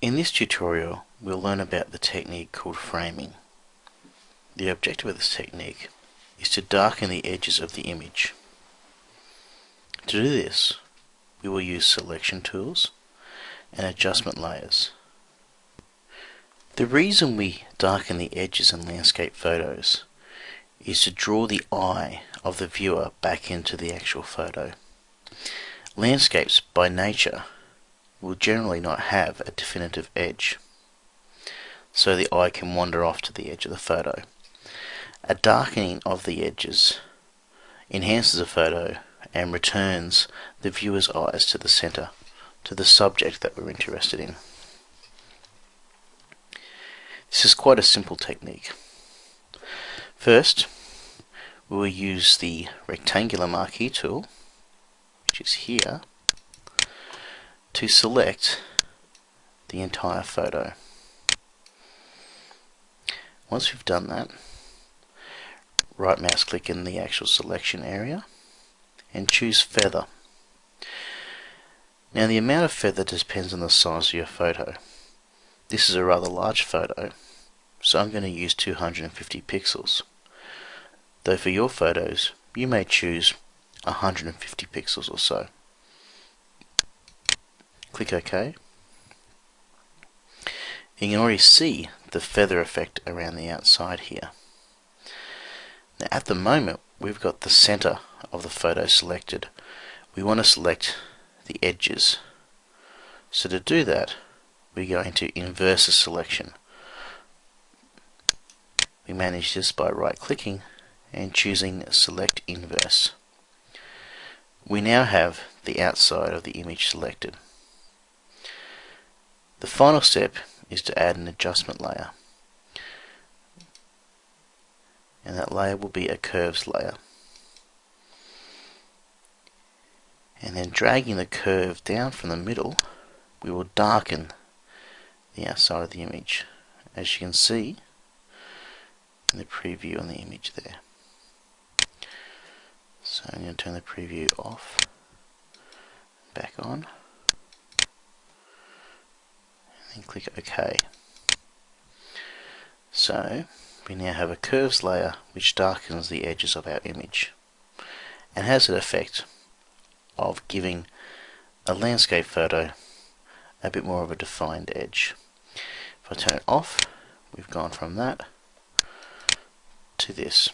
In this tutorial we'll learn about the technique called framing. The objective of this technique is to darken the edges of the image. To do this we will use selection tools and adjustment layers. The reason we darken the edges in landscape photos is to draw the eye of the viewer back into the actual photo. Landscapes by nature will generally not have a definitive edge, so the eye can wander off to the edge of the photo. A darkening of the edges enhances a photo and returns the viewer's eyes to the center, to the subject that we're interested in. This is quite a simple technique. First, we will use the rectangular marquee tool, which is here, to select the entire photo. Once we've done that, right mouse click in the actual selection area and choose feather. Now the amount of feather depends on the size of your photo. This is a rather large photo, so I'm going to use 250 pixels. Though for your photos, you may choose 150 pixels or so. Click OK. You can already see the feather effect around the outside here. Now at the moment we've got the center of the photo selected. We want to select the edges. So to do that we're going to inverse the selection. We manage this by right clicking and choosing select inverse. We now have the outside of the image selected. The final step is to add an adjustment layer. And that layer will be a curves layer. And then dragging the curve down from the middle, we will darken the outside of the image. As you can see in the preview on the image there. So I'm going to turn the preview off, back on and click OK. So we now have a curves layer which darkens the edges of our image and has an effect of giving a landscape photo a bit more of a defined edge. If I turn it off, we've gone from that to this.